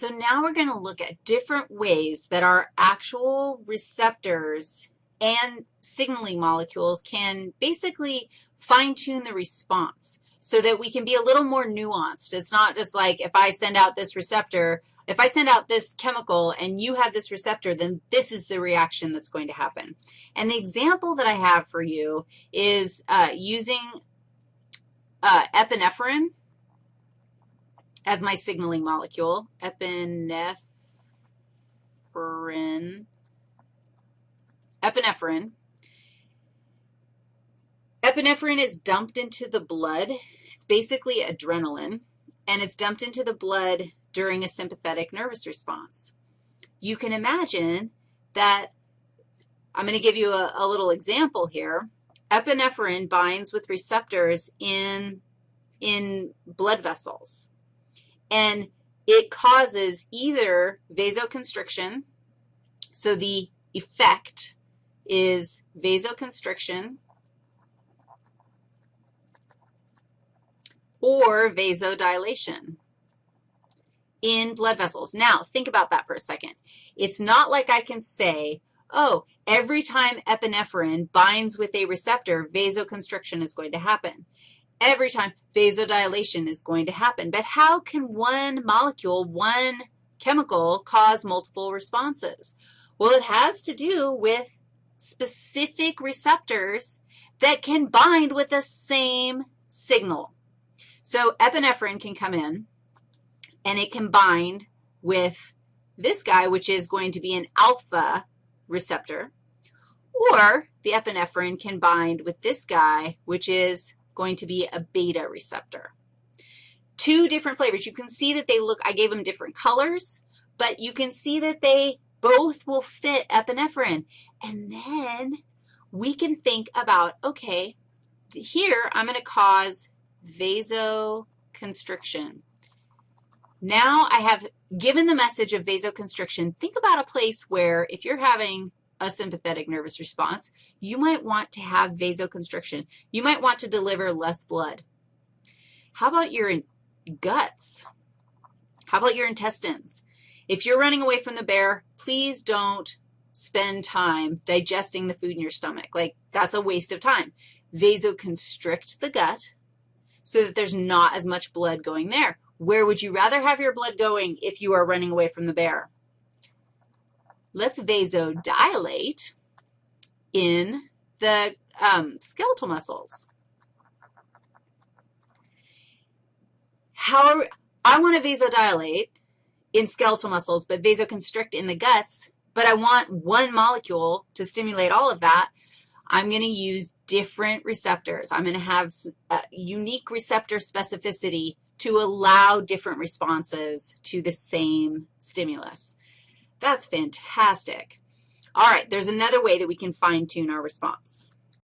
so now we're going to look at different ways that our actual receptors and signaling molecules can basically fine-tune the response so that we can be a little more nuanced. It's not just like if I send out this receptor, if I send out this chemical and you have this receptor, then this is the reaction that's going to happen. And the example that I have for you is uh, using uh, epinephrine as my signaling molecule, epinephrine, epinephrine. Epinephrine is dumped into the blood. It's basically adrenaline, and it's dumped into the blood during a sympathetic nervous response. You can imagine that, I'm going to give you a, a little example here. Epinephrine binds with receptors in, in blood vessels and it causes either vasoconstriction, so the effect is vasoconstriction or vasodilation in blood vessels. Now, think about that for a second. It's not like I can say, oh, every time epinephrine binds with a receptor, vasoconstriction is going to happen every time vasodilation is going to happen. But how can one molecule, one chemical, cause multiple responses? Well, it has to do with specific receptors that can bind with the same signal. So epinephrine can come in, and it can bind with this guy, which is going to be an alpha receptor, or the epinephrine can bind with this guy, which is going to be a beta receptor. Two different flavors. You can see that they look, I gave them different colors, but you can see that they both will fit epinephrine. And then we can think about, okay, here I'm going to cause vasoconstriction. Now I have given the message of vasoconstriction. Think about a place where if you're having a sympathetic nervous response, you might want to have vasoconstriction. You might want to deliver less blood. How about your guts? How about your intestines? If you're running away from the bear, please don't spend time digesting the food in your stomach. Like, that's a waste of time. Vasoconstrict the gut so that there's not as much blood going there. Where would you rather have your blood going if you are running away from the bear? Let's vasodilate in the um, skeletal muscles. How I want to vasodilate in skeletal muscles, but vasoconstrict in the guts, but I want one molecule to stimulate all of that. I'm going to use different receptors. I'm going to have unique receptor specificity to allow different responses to the same stimulus. That's fantastic. All right, there's another way that we can fine-tune our response.